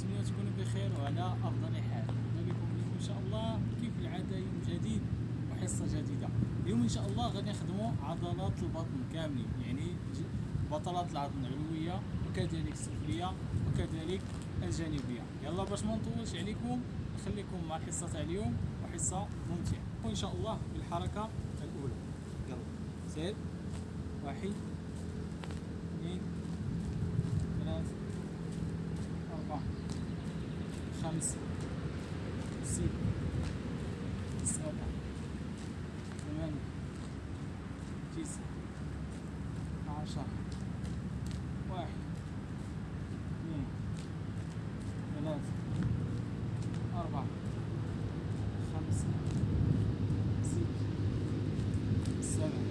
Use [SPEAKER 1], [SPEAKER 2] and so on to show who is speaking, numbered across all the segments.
[SPEAKER 1] كنتمنى تكونوا بخير وعلى أفضل حال. بكم اليوم إن شاء الله كيف العادة؟ يوم جديد وحصة جديدة. اليوم إن شاء الله غادي نخدموا عضلات البطن كاملين. يعني بطلات العظم العلوية وكذلك السفلية وكذلك الجانبية. يلا باش ما نطولش عليكم نخليكم مع الحصه تاع اليوم وحصة ممتعة. وإن شاء الله بالحركة الأولى. يلا. سير واحد اثنين ثلاثة أربعة خمسة ستة سبعة ثمانية تسعة عشرة واحد اثنين ثلاثة أربعة خمسة ستة سبعة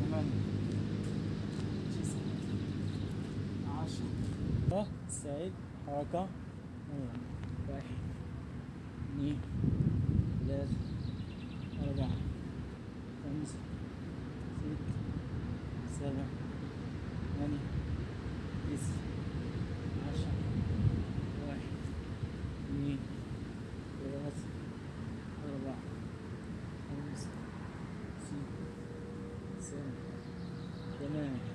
[SPEAKER 1] ثمانية تسعة عشرة سعيد حركة واحد اثنين ثلاثة أربعة خمسة ستة سبعة ثمانية تسعة عشرة واحد اثنين ثلاثة أربعة خمسة ستة سبعة ثمانية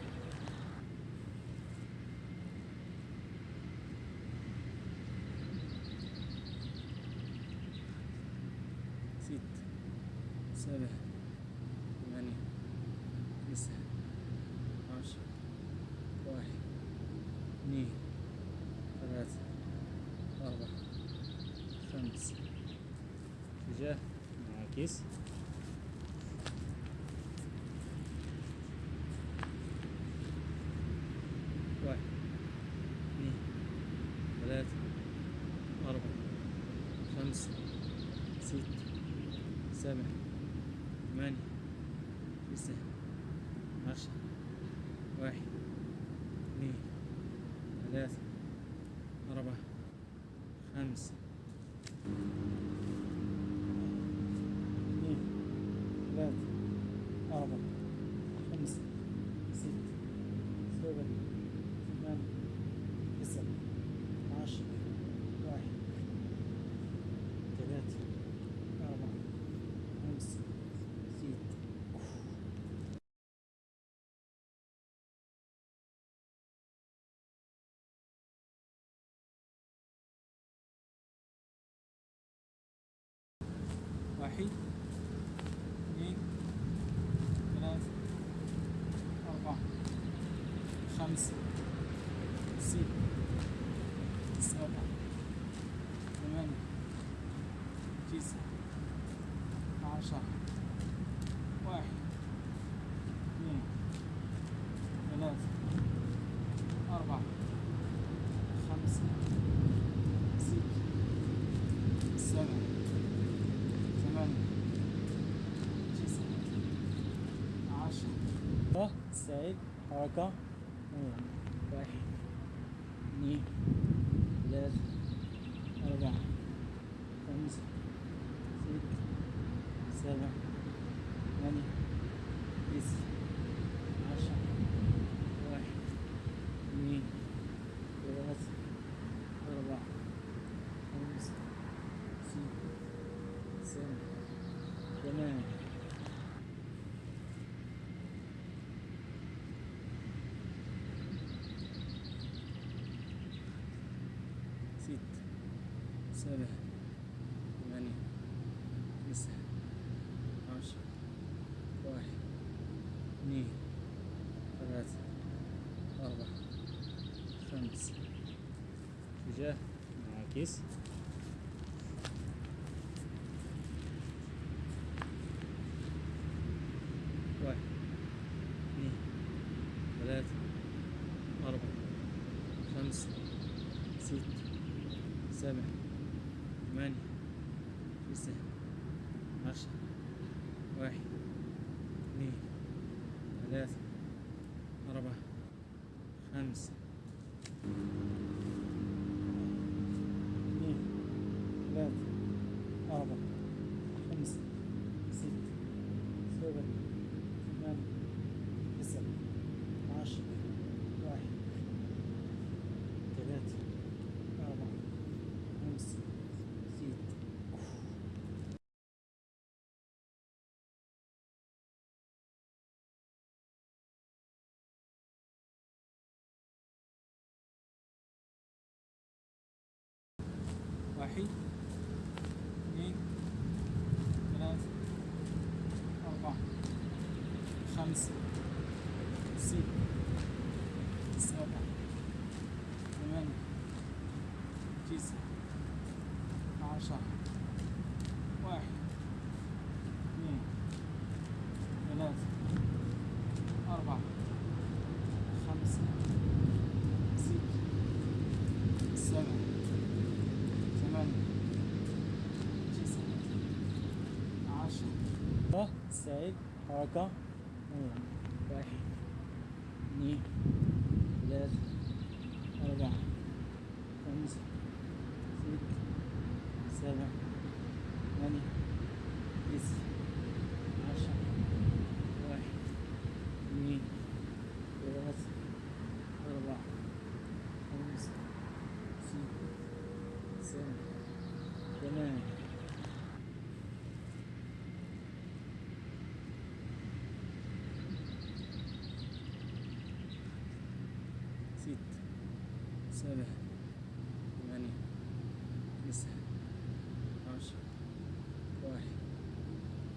[SPEAKER 1] ست سبعة ثمانية تسعة عشرة واحد اثنين ثلاثة أربعة خمسة اتجاه معاكس واحد اثنين ثلاثة أربعة خمسة ستة سبعة ثمانية تسعة عشرة واحد اثنين ثلاثة أربعة خمسة اثنين ثلاثة أربعة خمسة ستة سبعة ثمانية تسعة عشرة واحد ثلاثة أربعة خمسة ستة واحد اثنين ثلاثة أربعة خمسة ستة سبعة ثمانية تسعة عشرة واحد اثنين ثلاثة أربعة خمسة ستة سبعة ثمانية تسعة عشرة سعيد حركة واحد اثنين ثلاثة أربعة خمسة ستة سبعة ثمانية تسعة عشرة واحد اثنين ثلاثة أربعة خمسة ستة سبعة ثمانية ستة سبعة ثمانية تسعة عشرة واحد. اثنين. ثلاثة. أربعة. خمسة اتجاه معاكس واحد. اثنين. ثلاثة. أربعة. خمسة. ستة. سبعة. ثمانية تسعة عشرة. واحد. اثنين. ثلاثة. أربعة. خمسة. خمسة ستة سبعة ثمانية تسعة عشرة واحد اثنين ثلاثة أربعة خمسة ستة سبعة ثمانية تسعة عشرة سعيد حركة واحد اثنين ثلاثة أربعة خمسة ستة سبعة ثمانية تسعة عشرة واحد اثنين ثلاثة أربعة خمسة ستة سبعة ثمانية ست سبعة ثمانية. تسعة. عشرة. واحد.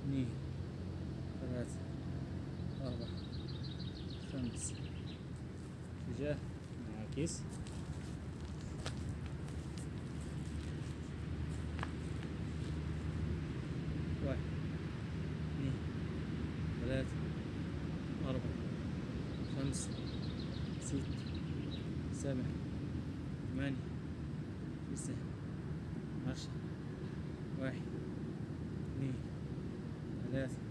[SPEAKER 1] اثنين. ثلاثة. أربعة. خمسة اتجاه معاكس واحد. اثنين. ثلاثة. أربعة. خمسة. ستة سبعة ثمانية. تسعة عشرة. واحد. اثنين. ثلاثة.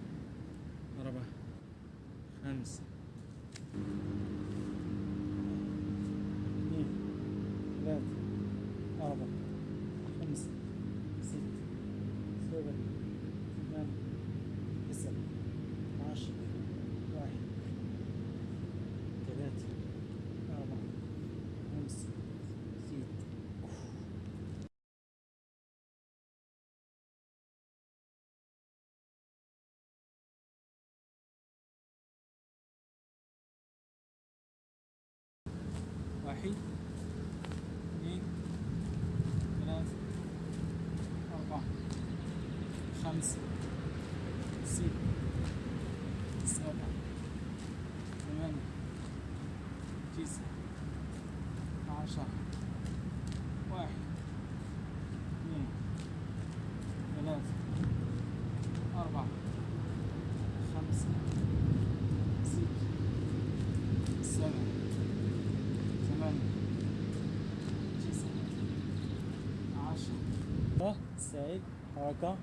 [SPEAKER 1] 네, save, 할까?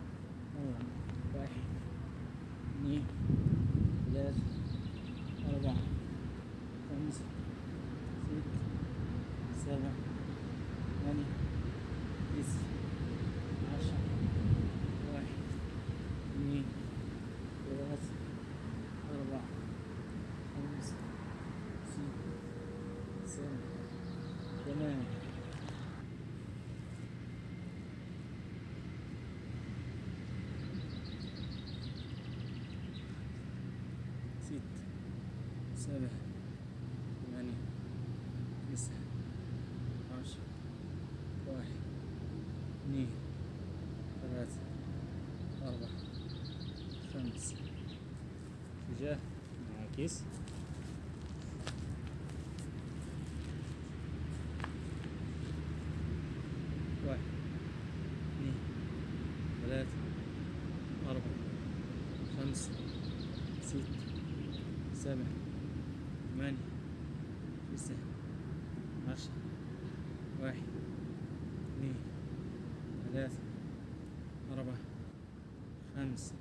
[SPEAKER 1] 응, 네, 니, 넷, 할까? 5, 6, 7, ستة سبعة ثمانية. تسعة. عشرة واحد. اثنين. ثلاثة. أربعة. خمسة. اتجاه معاكس واحد اثنين ثلاثة أربعة خمسة ستة سبعة ثمانية تسعة عشرة واحد اثنين ثلاثة أربعة خمسة.